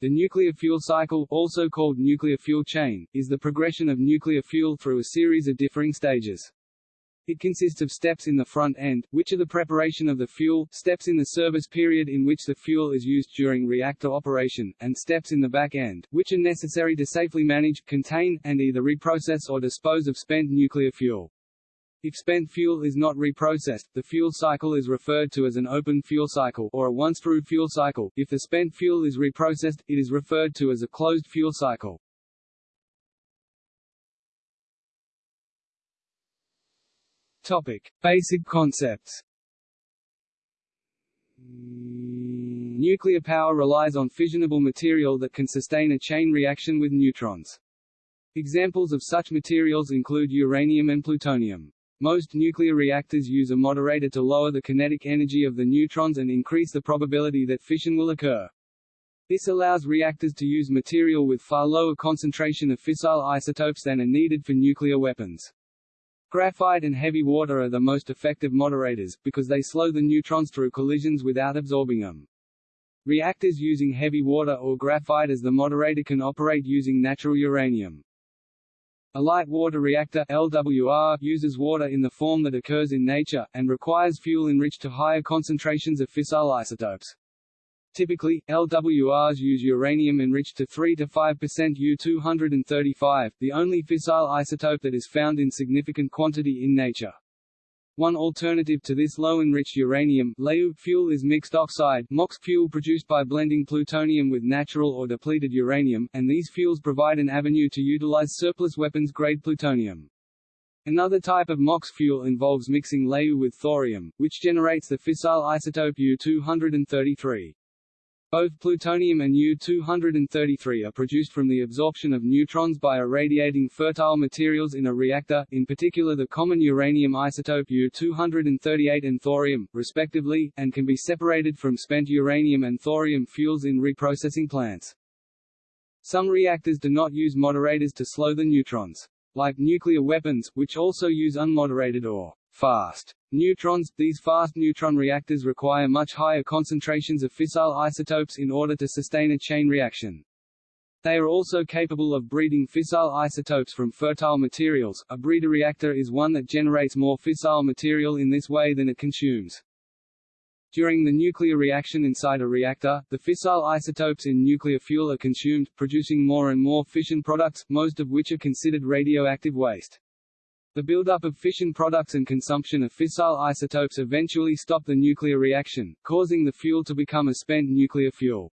The nuclear fuel cycle, also called nuclear fuel chain, is the progression of nuclear fuel through a series of differing stages. It consists of steps in the front end, which are the preparation of the fuel, steps in the service period in which the fuel is used during reactor operation, and steps in the back end, which are necessary to safely manage, contain, and either reprocess or dispose of spent nuclear fuel. If spent fuel is not reprocessed, the fuel cycle is referred to as an open fuel cycle or a once-through fuel cycle. If the spent fuel is reprocessed, it is referred to as a closed fuel cycle. Topic: Basic concepts. Nuclear power relies on fissionable material that can sustain a chain reaction with neutrons. Examples of such materials include uranium and plutonium. Most nuclear reactors use a moderator to lower the kinetic energy of the neutrons and increase the probability that fission will occur. This allows reactors to use material with far lower concentration of fissile isotopes than are needed for nuclear weapons. Graphite and heavy water are the most effective moderators, because they slow the neutrons through collisions without absorbing them. Reactors using heavy water or graphite as the moderator can operate using natural uranium. A light water reactor LWR uses water in the form that occurs in nature, and requires fuel enriched to higher concentrations of fissile isotopes. Typically, LWRs use uranium enriched to 3–5% U-235, the only fissile isotope that is found in significant quantity in nature. One alternative to this low-enriched uranium fuel is mixed oxide MOX fuel produced by blending plutonium with natural or depleted uranium, and these fuels provide an avenue to utilize surplus weapons-grade plutonium. Another type of MOX fuel involves mixing LEU with thorium, which generates the fissile isotope U-233. Both plutonium and U-233 are produced from the absorption of neutrons by irradiating fertile materials in a reactor, in particular the common uranium isotope U-238 and thorium, respectively, and can be separated from spent uranium and thorium fuels in reprocessing plants. Some reactors do not use moderators to slow the neutrons. Like nuclear weapons, which also use unmoderated or fast neutrons. These fast neutron reactors require much higher concentrations of fissile isotopes in order to sustain a chain reaction. They are also capable of breeding fissile isotopes from fertile materials. A breeder reactor is one that generates more fissile material in this way than it consumes. During the nuclear reaction inside a reactor, the fissile isotopes in nuclear fuel are consumed, producing more and more fission products, most of which are considered radioactive waste. The buildup of fission products and consumption of fissile isotopes eventually stop the nuclear reaction, causing the fuel to become a spent nuclear fuel.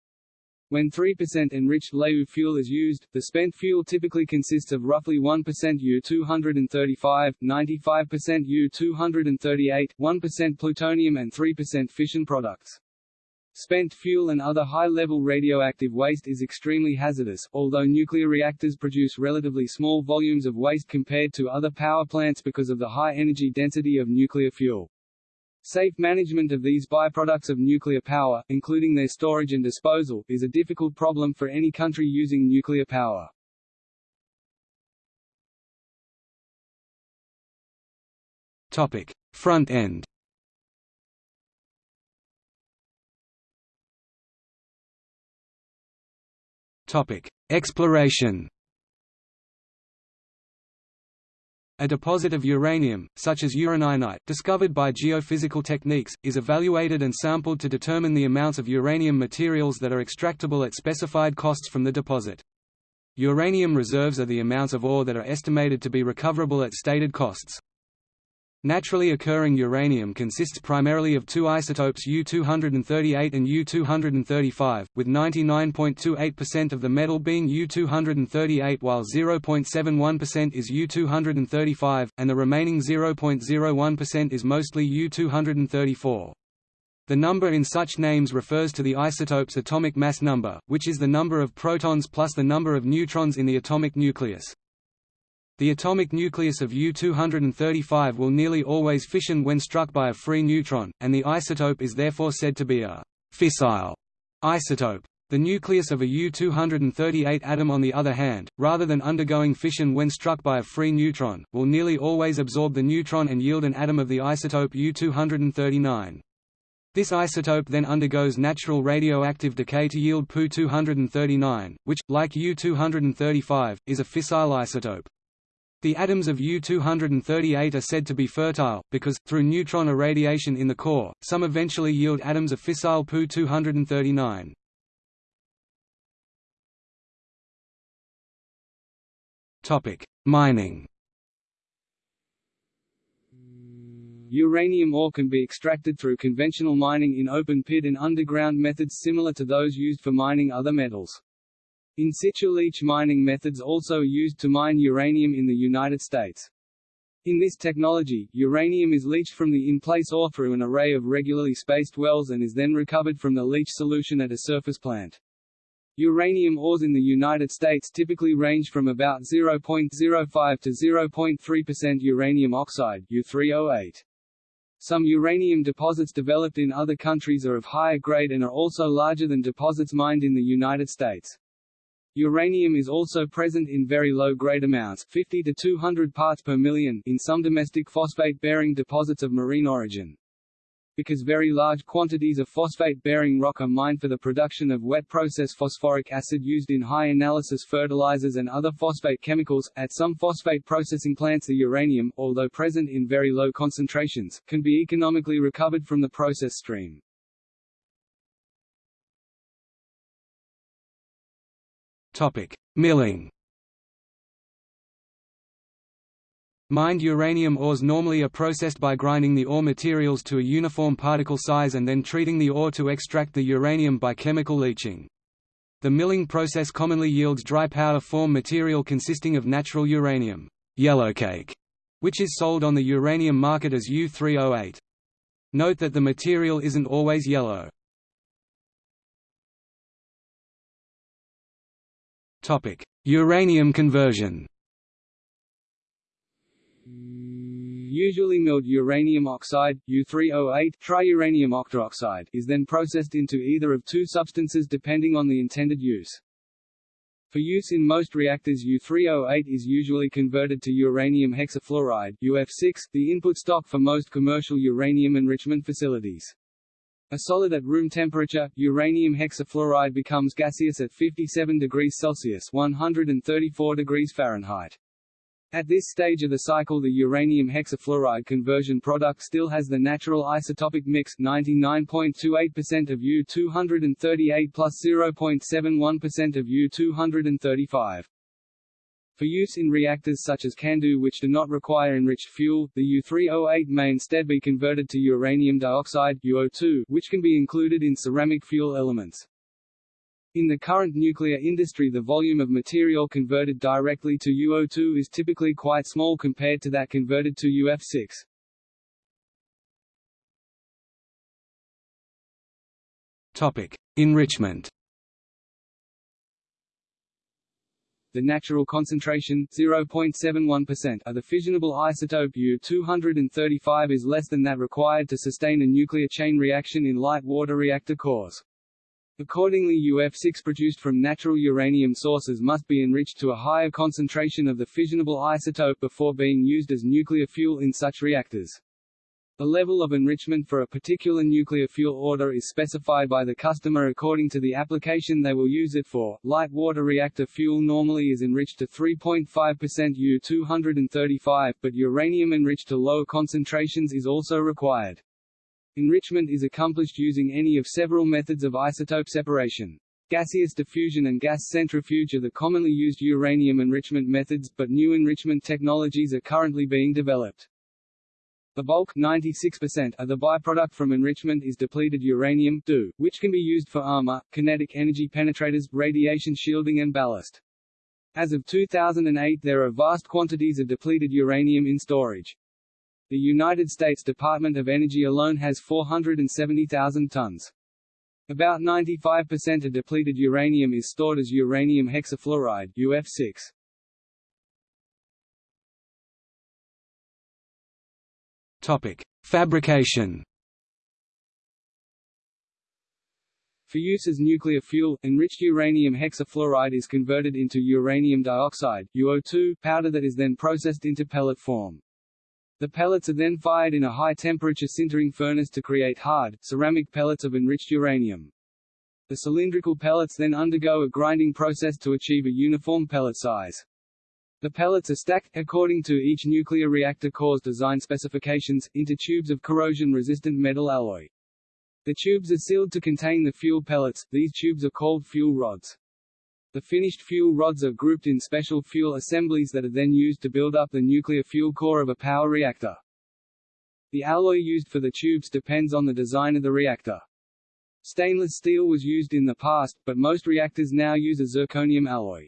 When 3% enriched LEU fuel is used, the spent fuel typically consists of roughly 1% U-235, 95% U-238, 1% plutonium and 3% fission products. Spent fuel and other high-level radioactive waste is extremely hazardous, although nuclear reactors produce relatively small volumes of waste compared to other power plants because of the high energy density of nuclear fuel. Safe management of these byproducts of nuclear power, including their storage and disposal, is a difficult problem for any country using nuclear power. Topic: Front end. Topic: Exploration. A deposit of uranium, such as uraninite, discovered by geophysical techniques, is evaluated and sampled to determine the amounts of uranium materials that are extractable at specified costs from the deposit. Uranium reserves are the amounts of ore that are estimated to be recoverable at stated costs. Naturally occurring uranium consists primarily of two isotopes U-238 and U-235, with 99.28% of the metal being U-238 while 0.71% is U-235, and the remaining 0.01% is mostly U-234. The number in such names refers to the isotope's atomic mass number, which is the number of protons plus the number of neutrons in the atomic nucleus. The atomic nucleus of U-235 will nearly always fission when struck by a free neutron, and the isotope is therefore said to be a fissile isotope. The nucleus of a U-238 atom on the other hand, rather than undergoing fission when struck by a free neutron, will nearly always absorb the neutron and yield an atom of the isotope U-239. This isotope then undergoes natural radioactive decay to yield Pu-239, which, like U-235, is a fissile isotope. The atoms of U-238 are said to be fertile, because, through neutron irradiation in the core, some eventually yield atoms of fissile Pu-239. Mining Uranium ore can be extracted through conventional mining in open pit and underground methods similar to those used for mining other metals. In situ leach mining methods also used to mine uranium in the United States. In this technology, uranium is leached from the in-place ore through an array of regularly spaced wells and is then recovered from the leach solution at a surface plant. Uranium ores in the United States typically range from about 0.05 to 0.3% uranium oxide U3O8. Some uranium deposits developed in other countries are of higher grade and are also larger than deposits mined in the United States. Uranium is also present in very low-grade amounts 50 to 200 parts per million in some domestic phosphate-bearing deposits of marine origin. Because very large quantities of phosphate-bearing rock are mined for the production of wet-process phosphoric acid used in high-analysis fertilizers and other phosphate chemicals, at some phosphate processing plants the uranium, although present in very low concentrations, can be economically recovered from the process stream. Topic: Milling. Mined uranium ores normally are processed by grinding the ore materials to a uniform particle size and then treating the ore to extract the uranium by chemical leaching. The milling process commonly yields dry powder form material consisting of natural uranium yellowcake, which is sold on the uranium market as U3O8. Note that the material isn't always yellow. Uranium conversion Usually milled uranium oxide, U3O8 triuranium octaoxide, is then processed into either of two substances depending on the intended use. For use in most reactors U3O8 is usually converted to uranium hexafluoride UF6, the input stock for most commercial uranium enrichment facilities. A solid at room temperature, uranium hexafluoride becomes gaseous at 57 degrees Celsius 134 degrees Fahrenheit. At this stage of the cycle the uranium hexafluoride conversion product still has the natural isotopic mix 99.28% of U-238 plus 0.71% of U-235. For use in reactors such as CANDU which do not require enriched fuel, the U3O8 may instead be converted to uranium dioxide UO2, which can be included in ceramic fuel elements. In the current nuclear industry the volume of material converted directly to UO2 is typically quite small compared to that converted to UF6. Topic: Enrichment. The natural concentration 0.71% of the fissionable isotope U-235 is less than that required to sustain a nuclear chain reaction in light water reactor cores. Accordingly UF6 produced from natural uranium sources must be enriched to a higher concentration of the fissionable isotope before being used as nuclear fuel in such reactors. The level of enrichment for a particular nuclear fuel order is specified by the customer according to the application they will use it for. Light water reactor fuel normally is enriched to 3.5% U-235, but uranium enriched to lower concentrations is also required. Enrichment is accomplished using any of several methods of isotope separation. Gaseous diffusion and gas centrifuge are the commonly used uranium enrichment methods, but new enrichment technologies are currently being developed. The bulk 96% of the byproduct from enrichment is depleted uranium DU, which can be used for armor, kinetic energy penetrators, radiation shielding and ballast. As of 2008 there are vast quantities of depleted uranium in storage. The United States Department of Energy alone has 470,000 tons. About 95% of depleted uranium is stored as uranium hexafluoride UF6. Topic: Fabrication. For use as nuclear fuel, enriched uranium hexafluoride is converted into uranium dioxide UO2 powder that is then processed into pellet form. The pellets are then fired in a high-temperature sintering furnace to create hard, ceramic pellets of enriched uranium. The cylindrical pellets then undergo a grinding process to achieve a uniform pellet size. The pellets are stacked, according to each nuclear reactor core's design specifications, into tubes of corrosion-resistant metal alloy. The tubes are sealed to contain the fuel pellets, these tubes are called fuel rods. The finished fuel rods are grouped in special fuel assemblies that are then used to build up the nuclear fuel core of a power reactor. The alloy used for the tubes depends on the design of the reactor. Stainless steel was used in the past, but most reactors now use a zirconium alloy.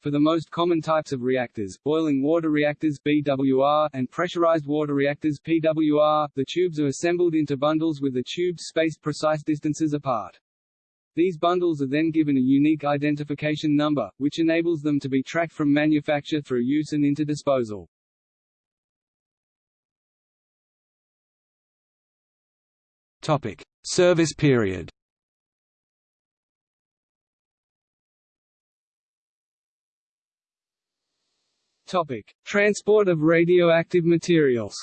For the most common types of reactors, boiling water reactors BWR, and pressurized water reactors PWR, the tubes are assembled into bundles with the tubes spaced precise distances apart. These bundles are then given a unique identification number, which enables them to be tracked from manufacture through use and into disposal. Topic: Service period. Topic: Transport of radioactive materials.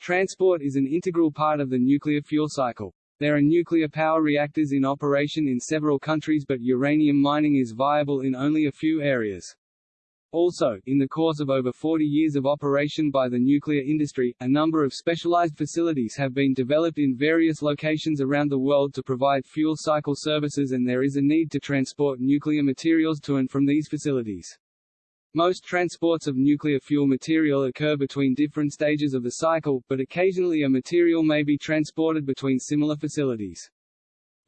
Transport is an integral part of the nuclear fuel cycle. There are nuclear power reactors in operation in several countries but uranium mining is viable in only a few areas. Also, in the course of over 40 years of operation by the nuclear industry, a number of specialized facilities have been developed in various locations around the world to provide fuel cycle services and there is a need to transport nuclear materials to and from these facilities. Most transports of nuclear fuel material occur between different stages of the cycle, but occasionally a material may be transported between similar facilities.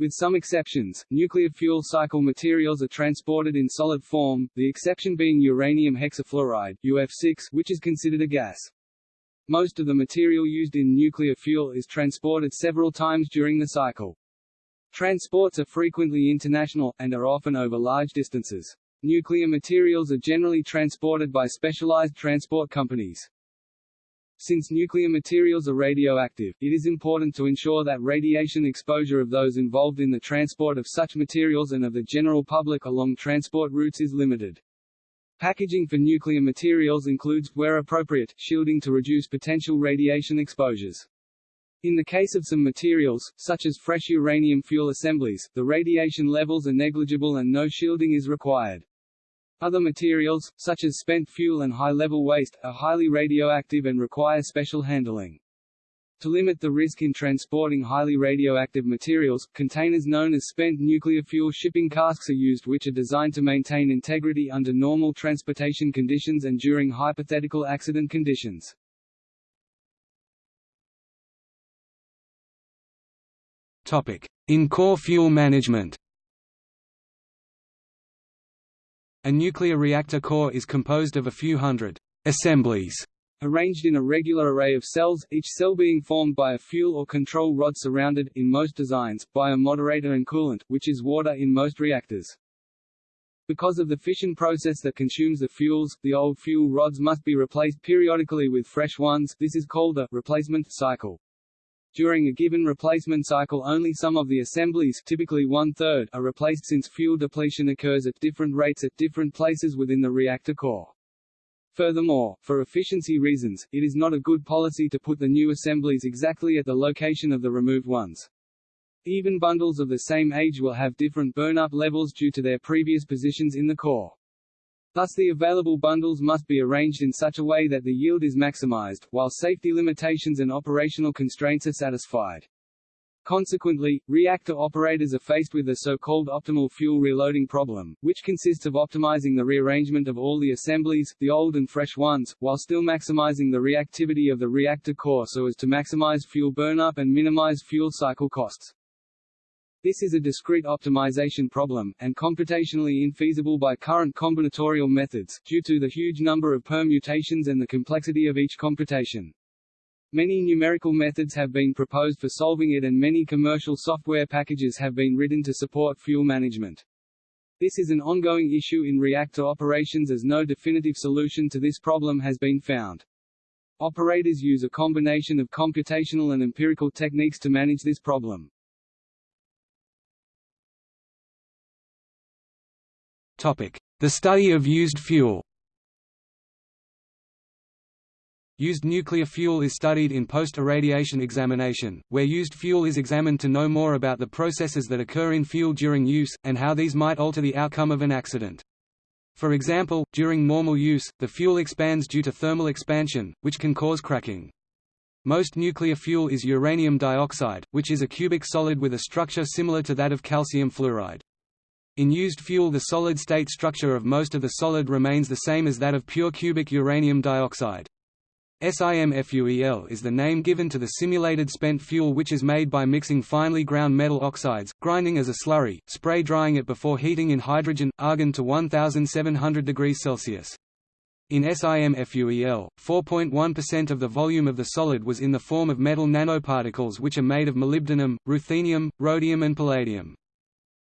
With some exceptions, nuclear fuel cycle materials are transported in solid form, the exception being uranium hexafluoride UF6, which is considered a gas. Most of the material used in nuclear fuel is transported several times during the cycle. Transports are frequently international, and are often over large distances. Nuclear materials are generally transported by specialized transport companies. Since nuclear materials are radioactive, it is important to ensure that radiation exposure of those involved in the transport of such materials and of the general public along transport routes is limited. Packaging for nuclear materials includes, where appropriate, shielding to reduce potential radiation exposures. In the case of some materials, such as fresh uranium fuel assemblies, the radiation levels are negligible and no shielding is required. Other materials, such as spent fuel and high-level waste, are highly radioactive and require special handling. To limit the risk in transporting highly radioactive materials, containers known as spent nuclear fuel shipping casks are used which are designed to maintain integrity under normal transportation conditions and during hypothetical accident conditions. In-core fuel management A nuclear reactor core is composed of a few hundred assemblies arranged in a regular array of cells, each cell being formed by a fuel or control rod surrounded, in most designs, by a moderator and coolant, which is water in most reactors. Because of the fission process that consumes the fuels, the old fuel rods must be replaced periodically with fresh ones this is called a replacement cycle. During a given replacement cycle only some of the assemblies typically one-third are replaced since fuel depletion occurs at different rates at different places within the reactor core. Furthermore, for efficiency reasons, it is not a good policy to put the new assemblies exactly at the location of the removed ones. Even bundles of the same age will have different burn-up levels due to their previous positions in the core. Thus the available bundles must be arranged in such a way that the yield is maximized, while safety limitations and operational constraints are satisfied. Consequently, reactor operators are faced with the so-called optimal fuel reloading problem, which consists of optimizing the rearrangement of all the assemblies, the old and fresh ones, while still maximizing the reactivity of the reactor core so as to maximize fuel burnup and minimize fuel cycle costs. This is a discrete optimization problem, and computationally infeasible by current combinatorial methods, due to the huge number of permutations and the complexity of each computation. Many numerical methods have been proposed for solving it and many commercial software packages have been written to support fuel management. This is an ongoing issue in reactor operations as no definitive solution to this problem has been found. Operators use a combination of computational and empirical techniques to manage this problem. The study of used fuel Used nuclear fuel is studied in post-irradiation examination, where used fuel is examined to know more about the processes that occur in fuel during use, and how these might alter the outcome of an accident. For example, during normal use, the fuel expands due to thermal expansion, which can cause cracking. Most nuclear fuel is uranium dioxide, which is a cubic solid with a structure similar to that of calcium fluoride. In used fuel the solid-state structure of most of the solid remains the same as that of pure cubic uranium dioxide. SIMFUEL is the name given to the simulated spent fuel which is made by mixing finely ground metal oxides, grinding as a slurry, spray drying it before heating in hydrogen, argon to 1700 degrees Celsius. In SIMFUEL, 4.1% of the volume of the solid was in the form of metal nanoparticles which are made of molybdenum, ruthenium, rhodium and palladium.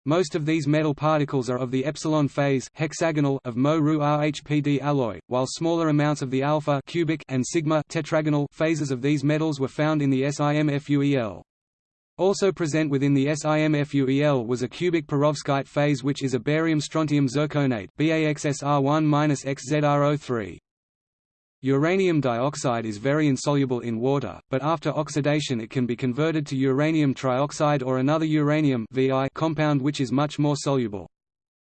Most of these metal particles are of the epsilon phase hexagonal of Mo Ru RHPD alloy, while smaller amounts of the alpha cubic and sigma tetragonal phases of these metals were found in the SIMFUEL. Also present within the SIMFUEL was a cubic perovskite phase which is a barium strontium zirconate BAXSR1-XZRO3. Uranium dioxide is very insoluble in water, but after oxidation it can be converted to uranium trioxide or another uranium VI compound which is much more soluble.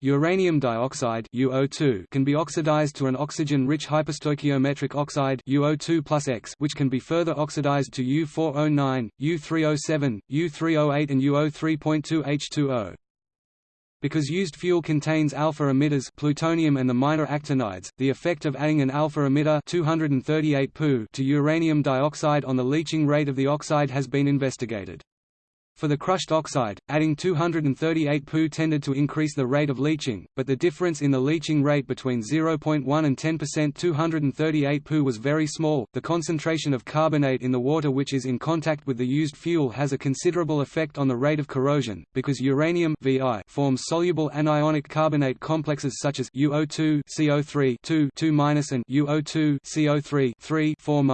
Uranium dioxide UO2 can be oxidized to an oxygen-rich hyperstoichiometric oxide UO2 X which can be further oxidized to U4O9, U3O7, U3O8 and UO3.2 H2O. Because used fuel contains alpha emitters plutonium and the minor actinides, the effect of adding an alpha emitter 238 Pu to uranium dioxide on the leaching rate of the oxide has been investigated. For the crushed oxide, adding 238 Pu tended to increase the rate of leaching, but the difference in the leaching rate between 0.1 and 10% 238 Pu was very small. The concentration of carbonate in the water which is in contact with the used fuel has a considerable effect on the rate of corrosion, because uranium VI forms soluble anionic carbonate complexes such as UO2 CO3 2 2 and UO2 CO3 3 4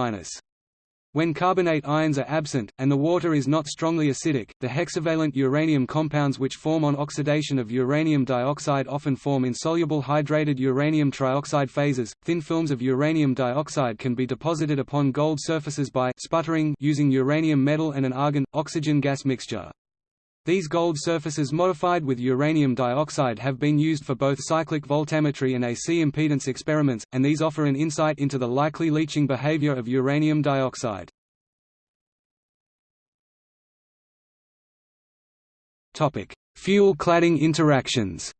when carbonate ions are absent, and the water is not strongly acidic, the hexavalent uranium compounds which form on oxidation of uranium dioxide often form insoluble hydrated uranium trioxide phases. Thin films of uranium dioxide can be deposited upon gold surfaces by sputtering using uranium metal and an argon oxygen gas mixture. These gold surfaces modified with uranium dioxide have been used for both cyclic voltammetry and AC impedance experiments, and these offer an insight into the likely leaching behavior of uranium dioxide. Fuel cladding interactions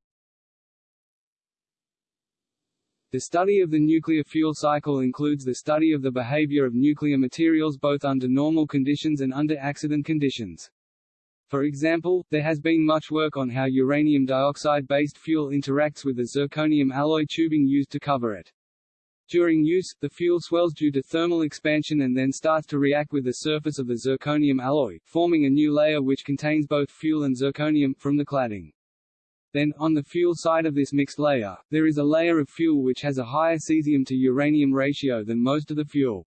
The study of the nuclear fuel cycle includes the study of the behavior of nuclear materials both under normal conditions and under accident conditions. For example, there has been much work on how uranium dioxide-based fuel interacts with the zirconium alloy tubing used to cover it. During use, the fuel swells due to thermal expansion and then starts to react with the surface of the zirconium alloy, forming a new layer which contains both fuel and zirconium, from the cladding. Then, on the fuel side of this mixed layer, there is a layer of fuel which has a higher cesium to uranium ratio than most of the fuel.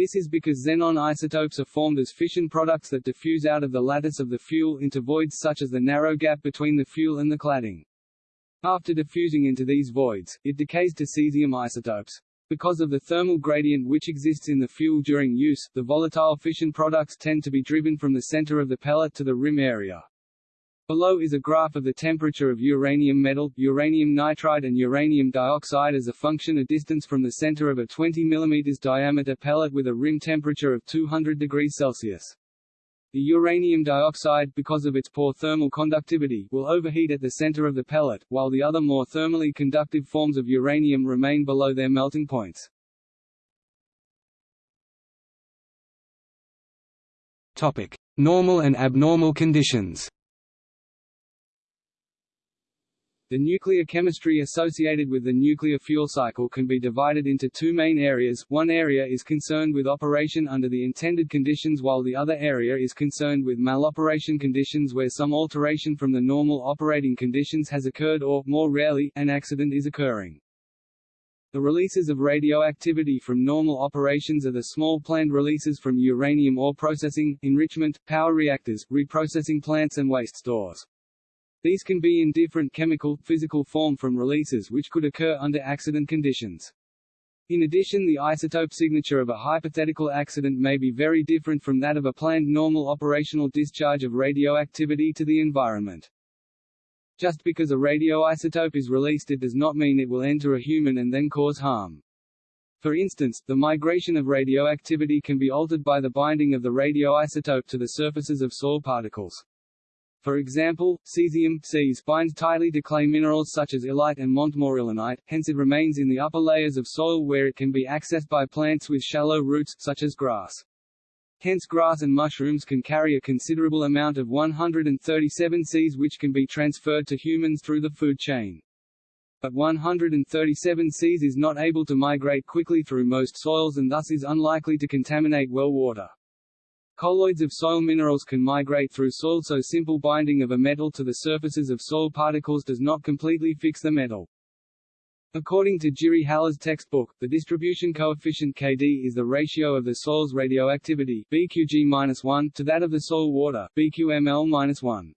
This is because xenon isotopes are formed as fission products that diffuse out of the lattice of the fuel into voids such as the narrow gap between the fuel and the cladding. After diffusing into these voids, it decays to cesium isotopes. Because of the thermal gradient which exists in the fuel during use, the volatile fission products tend to be driven from the center of the pellet to the rim area. Below is a graph of the temperature of uranium metal, uranium nitride and uranium dioxide as a function of distance from the center of a 20 mm diameter pellet with a rim temperature of 200 degrees Celsius. The uranium dioxide, because of its poor thermal conductivity, will overheat at the center of the pellet, while the other more thermally conductive forms of uranium remain below their melting points. Topic: Normal and abnormal conditions. The nuclear chemistry associated with the nuclear fuel cycle can be divided into two main areas, one area is concerned with operation under the intended conditions while the other area is concerned with maloperation conditions where some alteration from the normal operating conditions has occurred or, more rarely, an accident is occurring. The releases of radioactivity from normal operations are the small planned releases from uranium ore processing, enrichment, power reactors, reprocessing plants and waste stores. These can be in different chemical, physical form from releases which could occur under accident conditions. In addition the isotope signature of a hypothetical accident may be very different from that of a planned normal operational discharge of radioactivity to the environment. Just because a radioisotope is released it does not mean it will enter a human and then cause harm. For instance, the migration of radioactivity can be altered by the binding of the radioisotope to the surfaces of soil particles. For example, cesium Cs binds tightly to clay minerals such as illite and montmorillonite, hence it remains in the upper layers of soil where it can be accessed by plants with shallow roots, such as grass. Hence grass and mushrooms can carry a considerable amount of 137 Cs which can be transferred to humans through the food chain. But 137 Cs is not able to migrate quickly through most soils and thus is unlikely to contaminate well water. Colloids of soil minerals can migrate through soil so simple binding of a metal to the surfaces of soil particles does not completely fix the metal. According to Jiri Hala's textbook, the distribution coefficient Kd is the ratio of the soil's radioactivity BQG-1 to that of the soil water BQML-1.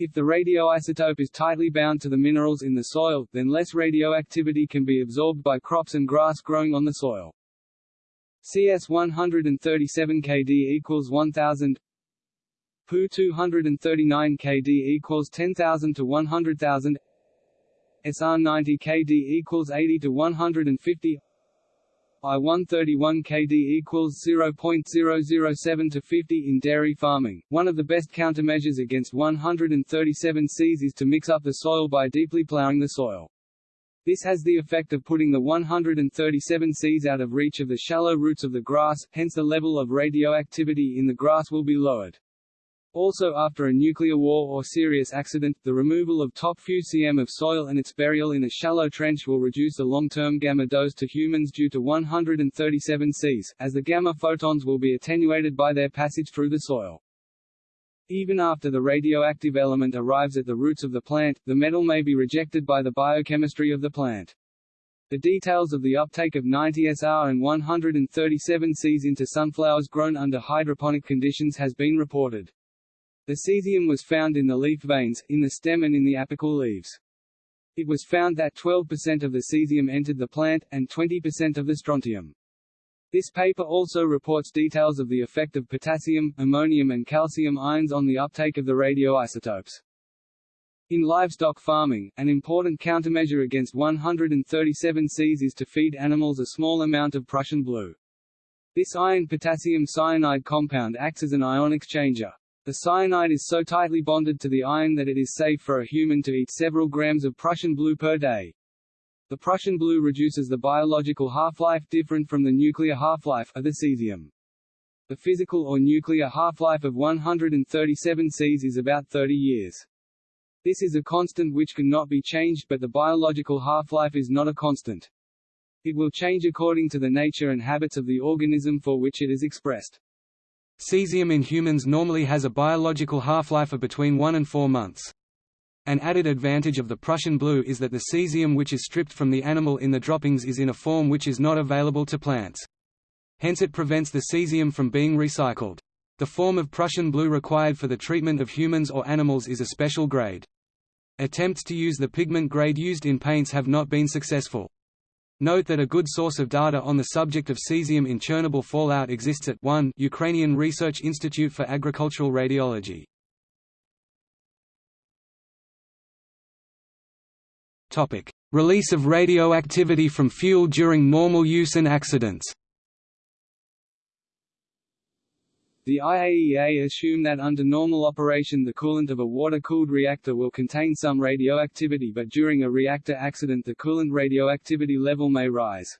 If the radioisotope is tightly bound to the minerals in the soil, then less radioactivity can be absorbed by crops and grass growing on the soil. CS 137 Kd equals 1000 Pu 239 Kd equals 10,000 to 100,000 SR 90 Kd equals 80 to 150 I 131 Kd equals 0.007 to 50 in dairy farming. One of the best countermeasures against 137 Cs is to mix up the soil by deeply plowing the soil. This has the effect of putting the 137 Cs out of reach of the shallow roots of the grass, hence the level of radioactivity in the grass will be lowered. Also after a nuclear war or serious accident, the removal of top few cm of soil and its burial in a shallow trench will reduce the long-term gamma dose to humans due to 137 Cs, as the gamma photons will be attenuated by their passage through the soil. Even after the radioactive element arrives at the roots of the plant, the metal may be rejected by the biochemistry of the plant. The details of the uptake of 90 SR and 137 Cs into sunflowers grown under hydroponic conditions has been reported. The cesium was found in the leaf veins, in the stem and in the apical leaves. It was found that 12% of the cesium entered the plant, and 20% of the strontium. This paper also reports details of the effect of potassium, ammonium and calcium ions on the uptake of the radioisotopes. In livestock farming, an important countermeasure against 137 Cs is to feed animals a small amount of Prussian blue. This iron-potassium cyanide compound acts as an ion exchanger. The cyanide is so tightly bonded to the iron that it is safe for a human to eat several grams of Prussian blue per day. The Prussian blue reduces the biological half-life different from the nuclear half-life of the cesium. The physical or nuclear half-life of 137 Cs is about 30 years. This is a constant which cannot be changed but the biological half-life is not a constant. It will change according to the nature and habits of the organism for which it is expressed. Cesium in humans normally has a biological half-life of between 1 and 4 months. An added advantage of the Prussian blue is that the cesium which is stripped from the animal in the droppings is in a form which is not available to plants. Hence it prevents the cesium from being recycled. The form of Prussian blue required for the treatment of humans or animals is a special grade. Attempts to use the pigment grade used in paints have not been successful. Note that a good source of data on the subject of cesium in Chernobyl fallout exists at 1 Ukrainian Research Institute for Agricultural Radiology. Topic: Release of radioactivity from fuel during normal use and accidents. The IAEA assume that under normal operation the coolant of a water-cooled reactor will contain some radioactivity but during a reactor accident the coolant radioactivity level may rise.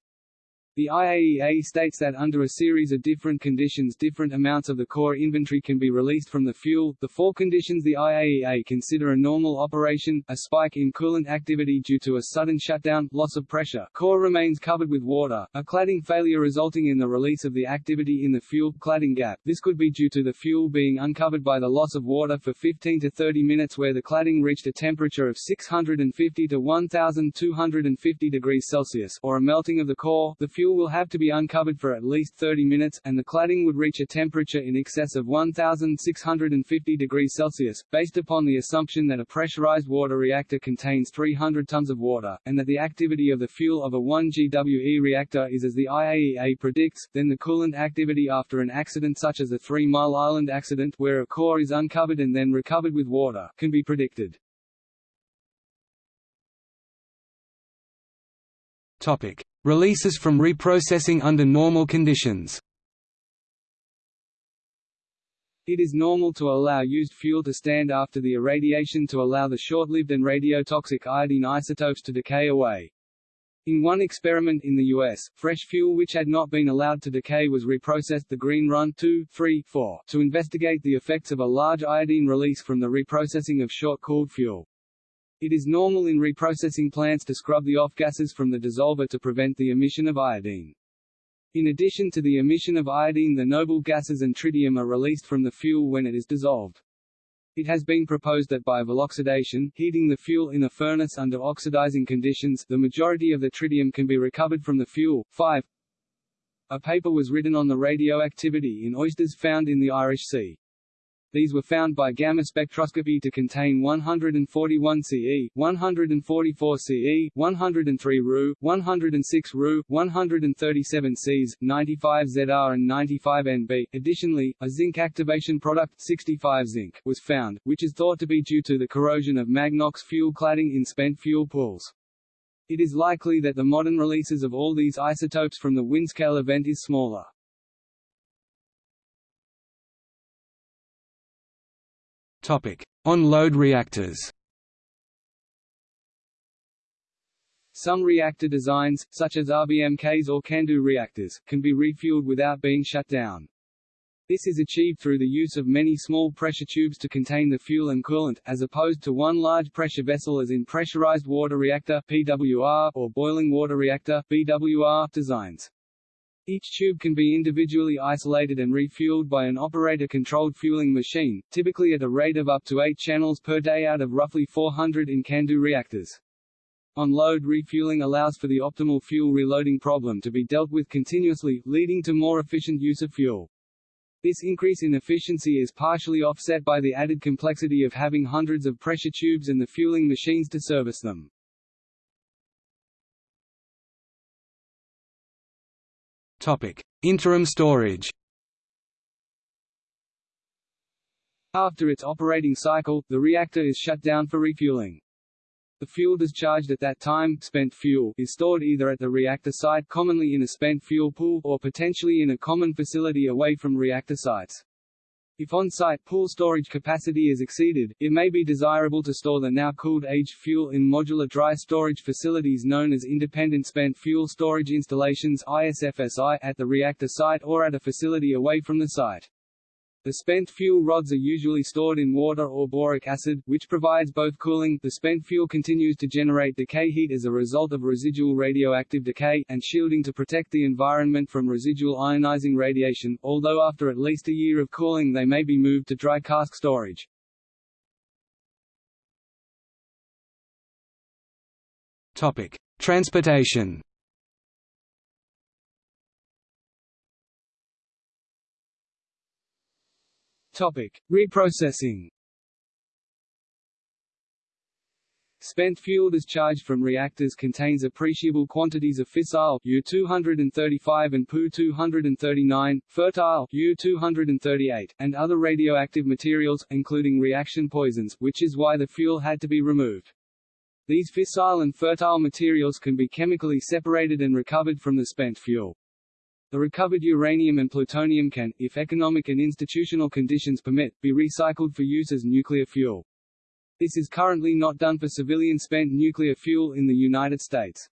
The IAEA states that under a series of different conditions different amounts of the core inventory can be released from the fuel. The four conditions the IAEA consider a normal operation, a spike in coolant activity due to a sudden shutdown, loss of pressure, core remains covered with water, a cladding failure resulting in the release of the activity in the fuel, cladding gap. This could be due to the fuel being uncovered by the loss of water for 15 to 30 minutes where the cladding reached a temperature of 650 to 1250 degrees Celsius or a melting of the core. The fuel fuel will have to be uncovered for at least 30 minutes, and the cladding would reach a temperature in excess of 1,650 degrees Celsius, based upon the assumption that a pressurized water reactor contains 300 tons of water, and that the activity of the fuel of a 1 GWE reactor is as the IAEA predicts, then the coolant activity after an accident such as the Three Mile Island accident where a core is uncovered and then recovered with water, can be predicted. Topic: Releases from reprocessing under normal conditions. It is normal to allow used fuel to stand after the irradiation to allow the short-lived and radiotoxic iodine isotopes to decay away. In one experiment in the U.S., fresh fuel which had not been allowed to decay was reprocessed the Green Run 2, 3, 4, to investigate the effects of a large iodine release from the reprocessing of short-cooled fuel. It is normal in reprocessing plants to scrub the off-gases from the dissolver to prevent the emission of iodine. In addition to the emission of iodine the noble gases and tritium are released from the fuel when it is dissolved. It has been proposed that by voloxidation, heating the fuel in a furnace under oxidizing conditions, the majority of the tritium can be recovered from the fuel. 5. A paper was written on the radioactivity in oysters found in the Irish Sea. These were found by gamma spectroscopy to contain 141 Ce, 144 Ce, 103 Ru, 106 Ru, 137 Cs, 95 Zr and 95 Nb. Additionally, a zinc activation product 65 zinc was found, which is thought to be due to the corrosion of Magnox fuel cladding in spent fuel pools. It is likely that the modern releases of all these isotopes from the Windscale event is smaller. On-load reactors. Some reactor designs, such as RBMKs or CANDU reactors, can be refueled without being shut down. This is achieved through the use of many small pressure tubes to contain the fuel and coolant, as opposed to one large pressure vessel as in pressurized water reactor (PWR) or boiling water reactor (BWR) designs. Each tube can be individually isolated and refueled by an operator-controlled fueling machine, typically at a rate of up to 8 channels per day out of roughly 400 in CANDU reactors. On-load refueling allows for the optimal fuel reloading problem to be dealt with continuously, leading to more efficient use of fuel. This increase in efficiency is partially offset by the added complexity of having hundreds of pressure tubes and the fueling machines to service them. Interim storage. After its operating cycle, the reactor is shut down for refueling. The fuel discharged at that time spent fuel is stored either at the reactor site commonly in a spent fuel pool or potentially in a common facility away from reactor sites. If on-site pool storage capacity is exceeded, it may be desirable to store the now cooled aged fuel in modular dry storage facilities known as Independent Spent Fuel Storage Installations ISFSI at the reactor site or at a facility away from the site. The spent fuel rods are usually stored in water or boric acid, which provides both cooling the spent fuel continues to generate decay heat as a result of residual radioactive decay, and shielding to protect the environment from residual ionizing radiation, although after at least a year of cooling they may be moved to dry cask storage. Topic. Transportation Topic: Reprocessing. Spent fuel discharged from reactors contains appreciable quantities of fissile U-235 and Pu-239, fertile U-238, and other radioactive materials, including reaction poisons, which is why the fuel had to be removed. These fissile and fertile materials can be chemically separated and recovered from the spent fuel. The recovered uranium and plutonium can, if economic and institutional conditions permit, be recycled for use as nuclear fuel. This is currently not done for civilian spent nuclear fuel in the United States.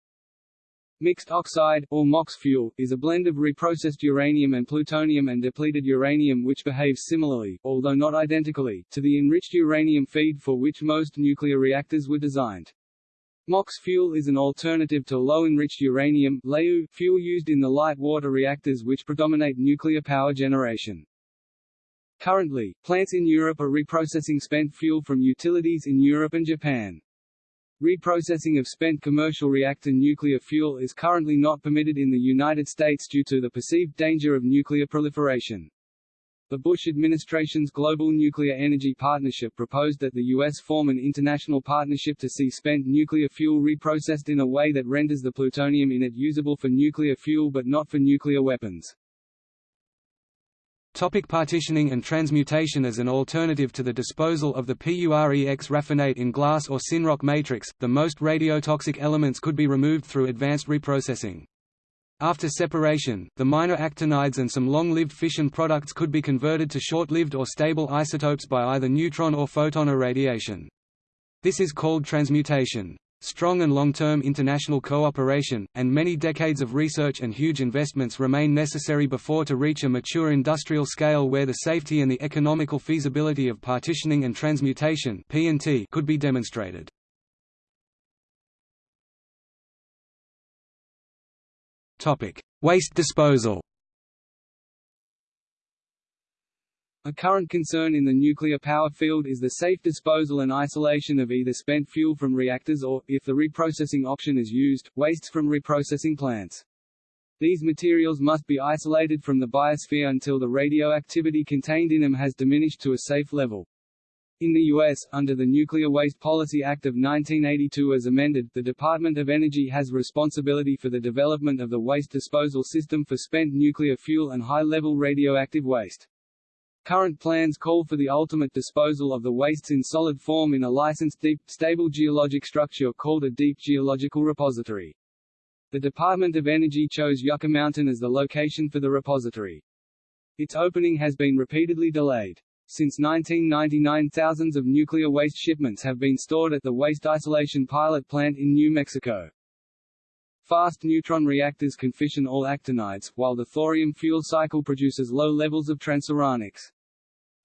Mixed oxide, or MOX fuel, is a blend of reprocessed uranium and plutonium and depleted uranium which behaves similarly, although not identically, to the enriched uranium feed for which most nuclear reactors were designed. MOX fuel is an alternative to low-enriched uranium fuel used in the light water reactors which predominate nuclear power generation. Currently, plants in Europe are reprocessing spent fuel from utilities in Europe and Japan. Reprocessing of spent commercial reactor nuclear fuel is currently not permitted in the United States due to the perceived danger of nuclear proliferation. The Bush administration's Global Nuclear Energy Partnership proposed that the U.S. form an international partnership to see spent nuclear fuel reprocessed in a way that renders the plutonium in it usable for nuclear fuel but not for nuclear weapons. Topic partitioning and transmutation As an alternative to the disposal of the PUREX raffinate in glass or Synroc matrix, the most radiotoxic elements could be removed through advanced reprocessing. After separation, the minor actinides and some long-lived fission products could be converted to short-lived or stable isotopes by either neutron or photon irradiation. This is called transmutation. Strong and long-term international cooperation, and many decades of research and huge investments remain necessary before to reach a mature industrial scale where the safety and the economical feasibility of partitioning and transmutation could be demonstrated. Topic: Waste disposal. A current concern in the nuclear power field is the safe disposal and isolation of either spent fuel from reactors or, if the reprocessing option is used, wastes from reprocessing plants. These materials must be isolated from the biosphere until the radioactivity contained in them has diminished to a safe level. In the U.S., under the Nuclear Waste Policy Act of 1982 as amended, the Department of Energy has responsibility for the development of the waste disposal system for spent nuclear fuel and high-level radioactive waste. Current plans call for the ultimate disposal of the wastes in solid form in a licensed deep, stable geologic structure called a deep geological repository. The Department of Energy chose Yucca Mountain as the location for the repository. Its opening has been repeatedly delayed. Since 1999 thousands of nuclear waste shipments have been stored at the Waste Isolation Pilot Plant in New Mexico. Fast neutron reactors can fission all actinides, while the thorium fuel cycle produces low levels of transuranics.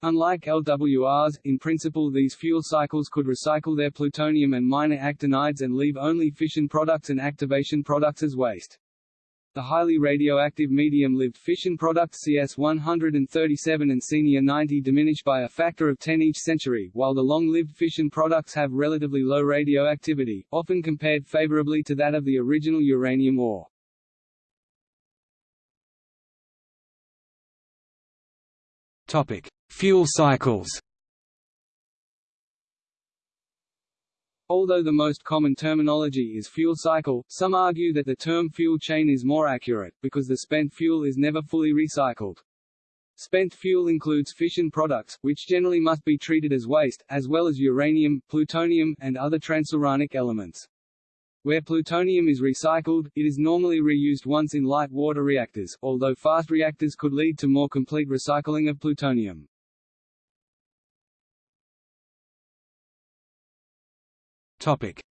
Unlike LWRs, in principle these fuel cycles could recycle their plutonium and minor actinides and leave only fission products and activation products as waste. The highly radioactive medium-lived fission products CS-137 and Cenia-90 diminish by a factor of 10 each century, while the long-lived fission products have relatively low radioactivity, often compared favorably to that of the original uranium ore. Topic: Fuel cycles. Although the most common terminology is fuel cycle, some argue that the term fuel chain is more accurate, because the spent fuel is never fully recycled. Spent fuel includes fission products, which generally must be treated as waste, as well as uranium, plutonium, and other transuranic elements. Where plutonium is recycled, it is normally reused once in light water reactors, although fast reactors could lead to more complete recycling of plutonium.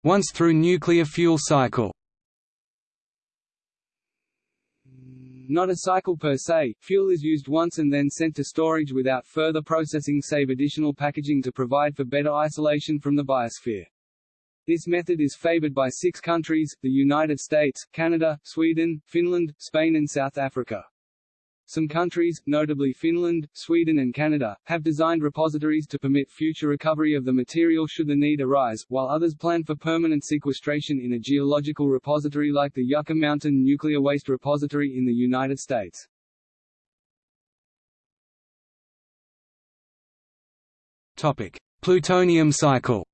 Once through nuclear fuel cycle. Not a cycle per se, fuel is used once and then sent to storage without further processing save additional packaging to provide for better isolation from the biosphere. This method is favored by six countries, the United States, Canada, Sweden, Finland, Spain and South Africa. Some countries, notably Finland, Sweden and Canada, have designed repositories to permit future recovery of the material should the need arise, while others plan for permanent sequestration in a geological repository like the Yucca Mountain Nuclear Waste Repository in the United States. Topic: Plutonium cycle.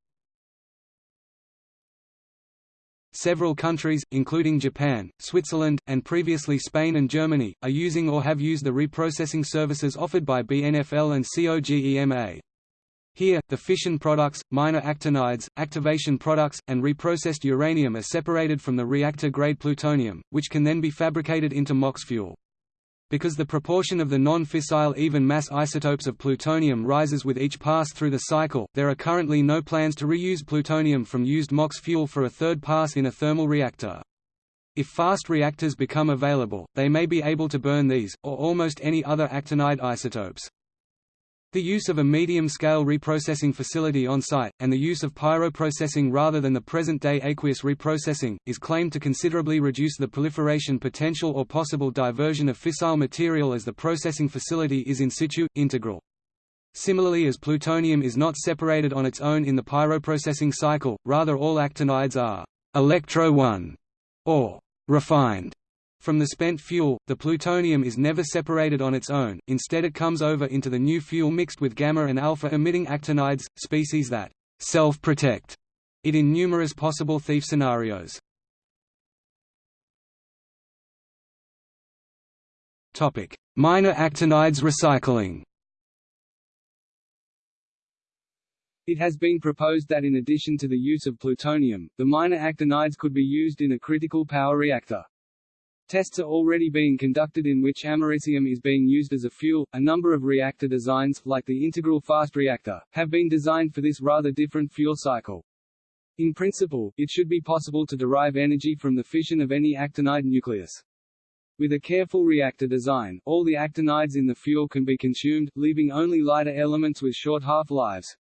Several countries, including Japan, Switzerland, and previously Spain and Germany, are using or have used the reprocessing services offered by BNFL and COGEMA. Here, the fission products, minor actinides, activation products, and reprocessed uranium are separated from the reactor-grade plutonium, which can then be fabricated into MOX fuel. Because the proportion of the non-fissile even mass isotopes of plutonium rises with each pass through the cycle, there are currently no plans to reuse plutonium from used MOX fuel for a third pass in a thermal reactor. If fast reactors become available, they may be able to burn these, or almost any other actinide isotopes. The use of a medium-scale reprocessing facility on site, and the use of pyroprocessing rather than the present-day aqueous reprocessing, is claimed to considerably reduce the proliferation potential or possible diversion of fissile material as the processing facility is in situ, integral. Similarly as plutonium is not separated on its own in the pyroprocessing cycle, rather all actinides are «electrowon» or «refined» From the spent fuel, the plutonium is never separated on its own, instead it comes over into the new fuel mixed with gamma and alpha emitting actinides, species that self-protect it in numerous possible thief scenarios. Minor actinides recycling It has been proposed that in addition to the use of plutonium, the minor actinides could be used in a critical power reactor. Tests are already being conducted in which americium is being used as a fuel. A number of reactor designs, like the integral fast reactor, have been designed for this rather different fuel cycle. In principle, it should be possible to derive energy from the fission of any actinide nucleus. With a careful reactor design, all the actinides in the fuel can be consumed, leaving only lighter elements with short half-lives.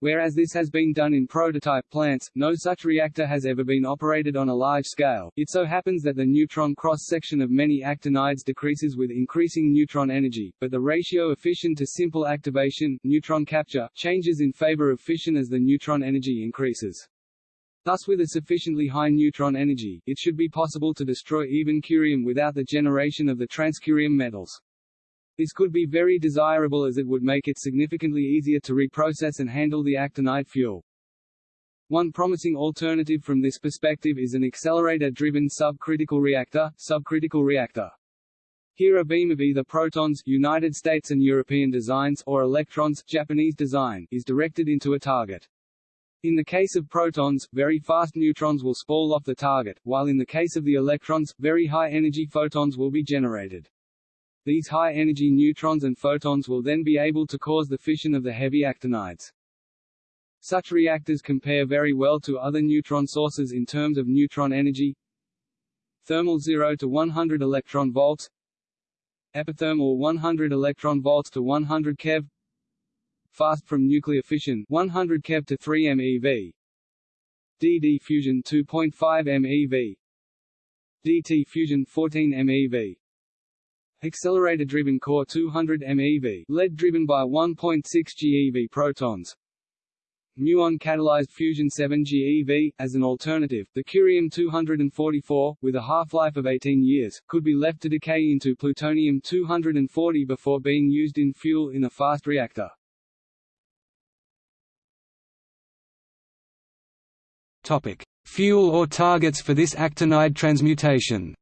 Whereas this has been done in prototype plants, no such reactor has ever been operated on a large scale. It so happens that the neutron cross-section of many actinides decreases with increasing neutron energy, but the ratio of fission to simple activation neutron capture changes in favor of fission as the neutron energy increases. Thus with a sufficiently high neutron energy, it should be possible to destroy even curium without the generation of the transcurium metals. This could be very desirable as it would make it significantly easier to reprocess and handle the actinide fuel. One promising alternative from this perspective is an accelerator-driven subcritical reactor, subcritical reactor. Here a beam of either protons United States and European designs or electrons Japanese design is directed into a target. In the case of protons, very fast neutrons will spall off the target, while in the case of the electrons, very high energy photons will be generated. These high-energy neutrons and photons will then be able to cause the fission of the heavy actinides. Such reactors compare very well to other neutron sources in terms of neutron energy. Thermal 0 to 100 electron volts. Epithermal 100 electron volts to 100 keV. Fast from nuclear fission 100 keV to 3 MeV. DD fusion 2.5 MeV. DT fusion 14 MeV Accelerator-driven core 200 MeV, lead driven by 1.6 GeV protons. Muon-catalyzed fusion 7 GeV. As an alternative, the curium-244, with a half-life of 18 years, could be left to decay into plutonium-240 before being used in fuel in a fast reactor. Topic: Fuel or targets for this actinide transmutation.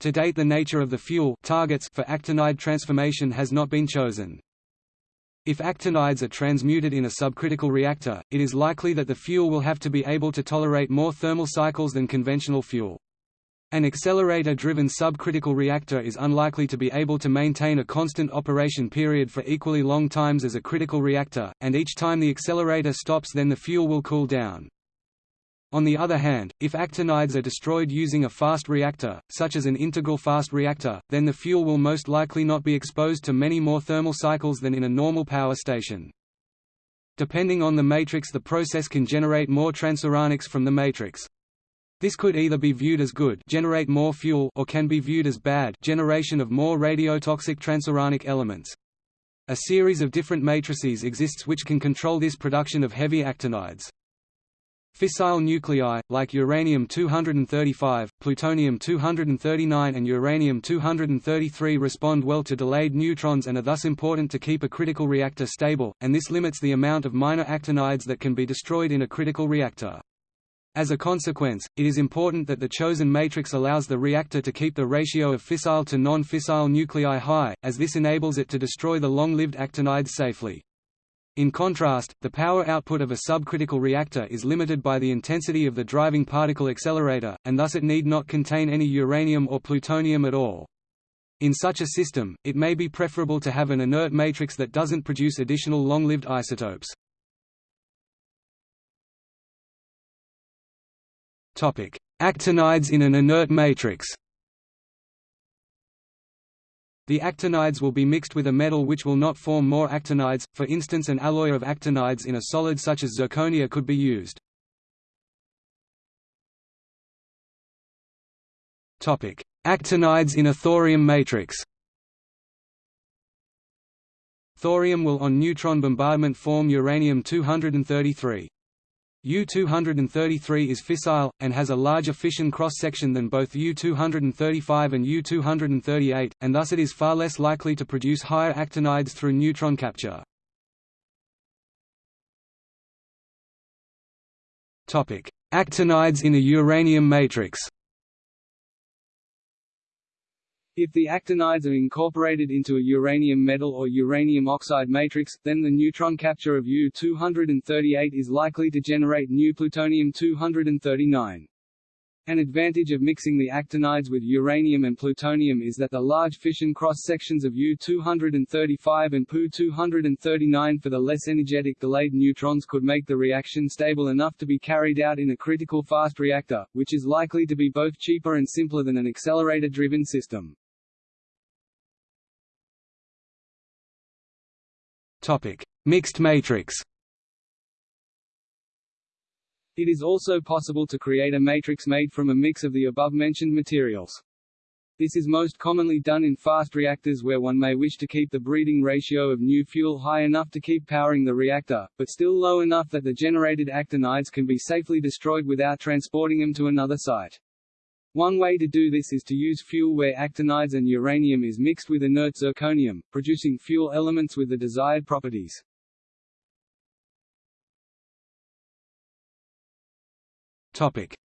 To date the nature of the fuel targets for actinide transformation has not been chosen. If actinides are transmuted in a subcritical reactor, it is likely that the fuel will have to be able to tolerate more thermal cycles than conventional fuel. An accelerator-driven subcritical reactor is unlikely to be able to maintain a constant operation period for equally long times as a critical reactor, and each time the accelerator stops then the fuel will cool down. On the other hand, if actinides are destroyed using a fast reactor, such as an integral fast reactor, then the fuel will most likely not be exposed to many more thermal cycles than in a normal power station. Depending on the matrix the process can generate more transuranics from the matrix. This could either be viewed as good generate more fuel or can be viewed as bad generation of more radiotoxic transuranic elements. A series of different matrices exists which can control this production of heavy actinides. Fissile nuclei, like uranium-235, plutonium-239 and uranium-233 respond well to delayed neutrons and are thus important to keep a critical reactor stable, and this limits the amount of minor actinides that can be destroyed in a critical reactor. As a consequence, it is important that the chosen matrix allows the reactor to keep the ratio of fissile to non-fissile nuclei high, as this enables it to destroy the long-lived actinides safely. In contrast, the power output of a subcritical reactor is limited by the intensity of the driving particle accelerator, and thus it need not contain any uranium or plutonium at all. In such a system, it may be preferable to have an inert matrix that doesn't produce additional long-lived isotopes. Actinides in an inert matrix the actinides will be mixed with a metal which will not form more actinides, for instance an alloy of actinides in a solid such as zirconia could be used. Actinides in a thorium matrix Thorium will on neutron bombardment form uranium-233. U-233 is fissile, and has a larger fission cross-section than both U-235 and U-238, and thus it is far less likely to produce higher actinides through neutron capture. Actinides in a uranium matrix If the actinides are incorporated into a uranium metal or uranium oxide matrix, then the neutron capture of U-238 is likely to generate new plutonium-239. An advantage of mixing the actinides with uranium and plutonium is that the large fission cross-sections of U-235 and Pu-239 for the less energetic delayed neutrons could make the reaction stable enough to be carried out in a critical fast reactor, which is likely to be both cheaper and simpler than an accelerator-driven system. Topic: Mixed matrix. It is also possible to create a matrix made from a mix of the above-mentioned materials. This is most commonly done in fast reactors where one may wish to keep the breeding ratio of new fuel high enough to keep powering the reactor, but still low enough that the generated actinides can be safely destroyed without transporting them to another site. One way to do this is to use fuel where actinides and uranium is mixed with inert zirconium, producing fuel elements with the desired properties.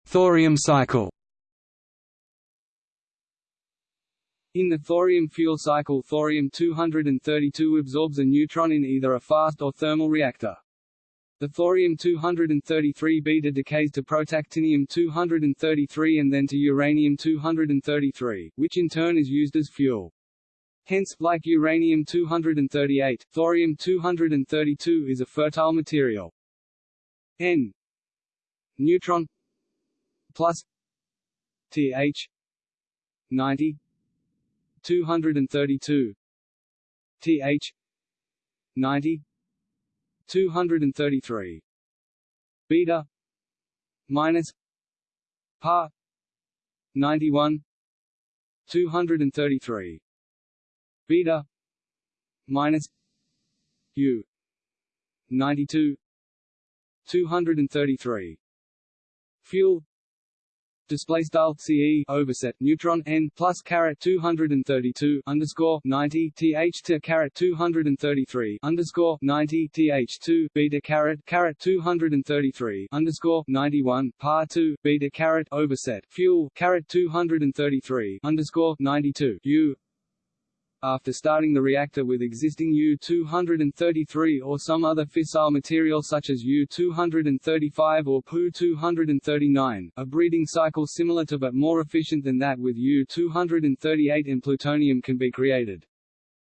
Thorium cycle. In the thorium fuel cycle thorium-232 absorbs a neutron in either a fast or thermal reactor. The thorium-233 beta decays to protactinium-233 and then to uranium-233, which in turn is used as fuel. Hence, like uranium-238, thorium-232 is a fertile material. N neutron plus Th 90 232 Th 90 233 beta minus par 91 233 beta minus u 92 233 fuel display style CE overset neutron n plus caret 232 underscore 90 th to caret 233 underscore 90 th 2 beta caret caret 233 underscore 91 par 2 beta caret overset fuel caret 233 underscore 92 u after starting the reactor with existing U-233 or some other fissile material such as U-235 or Pu-239, a breeding cycle similar to but more efficient than that with U-238 and plutonium can be created.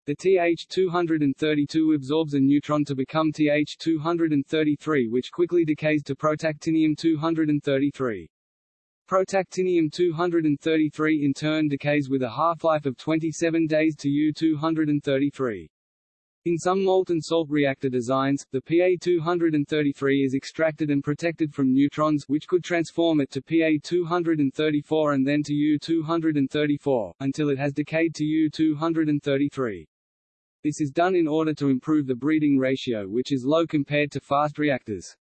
The Th-232 absorbs a neutron to become Th-233 which quickly decays to protactinium-233. Protactinium-233 in turn decays with a half-life of 27 days to U-233. In some molten salt reactor designs, the Pa-233 is extracted and protected from neutrons which could transform it to Pa-234 and then to U-234, until it has decayed to U-233. This is done in order to improve the breeding ratio which is low compared to fast reactors.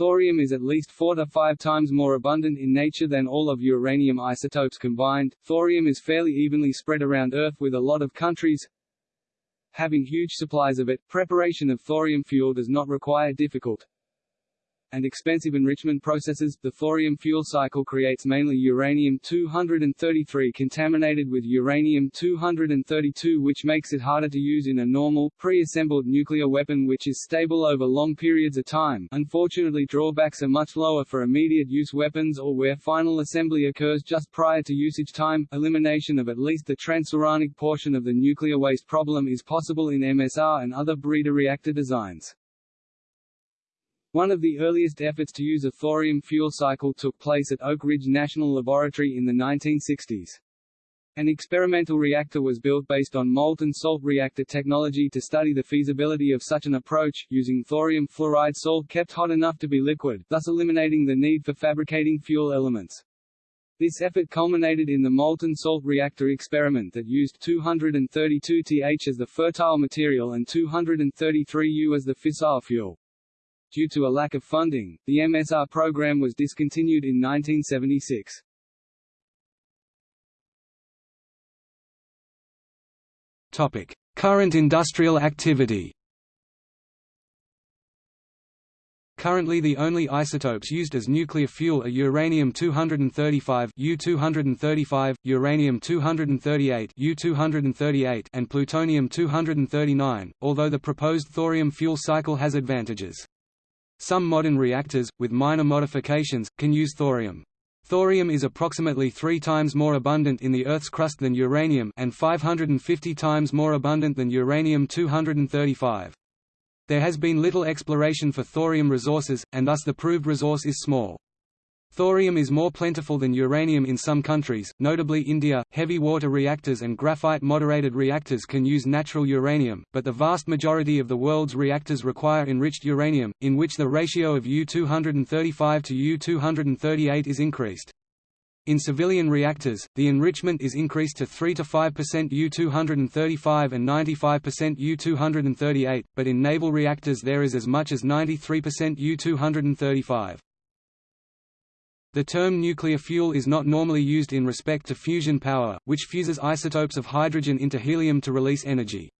Thorium is at least 4 to 5 times more abundant in nature than all of uranium isotopes combined. Thorium is fairly evenly spread around Earth with a lot of countries having huge supplies of it. Preparation of thorium fuel does not require difficult and expensive enrichment processes, the thorium fuel cycle creates mainly uranium-233 contaminated with uranium-232 which makes it harder to use in a normal, pre-assembled nuclear weapon which is stable over long periods of time unfortunately drawbacks are much lower for immediate-use weapons or where final assembly occurs just prior to usage time. Elimination of at least the transuranic portion of the nuclear waste problem is possible in MSR and other breeder reactor designs. One of the earliest efforts to use a thorium fuel cycle took place at Oak Ridge National Laboratory in the 1960s. An experimental reactor was built based on molten salt reactor technology to study the feasibility of such an approach, using thorium fluoride salt kept hot enough to be liquid, thus eliminating the need for fabricating fuel elements. This effort culminated in the molten salt reactor experiment that used 232 Th as the fertile material and 233 U as the fissile fuel. Due to a lack of funding, the MSR program was discontinued in 1976. Topic: Current industrial activity. Currently the only isotopes used as nuclear fuel are uranium-235 U-235, uranium-238 U-238 and plutonium-239, although the proposed thorium fuel cycle has advantages. Some modern reactors, with minor modifications, can use thorium. Thorium is approximately three times more abundant in the Earth's crust than uranium and 550 times more abundant than uranium-235. There has been little exploration for thorium resources, and thus the proved resource is small. Thorium is more plentiful than uranium in some countries, notably India. Heavy water reactors and graphite moderated reactors can use natural uranium, but the vast majority of the world's reactors require enriched uranium, in which the ratio of U-235 to U-238 is increased. In civilian reactors, the enrichment is increased to 3 to 5% U-235 and 95% U-238, but in naval reactors there is as much as 93% U-235. The term nuclear fuel is not normally used in respect to fusion power, which fuses isotopes of hydrogen into helium to release energy.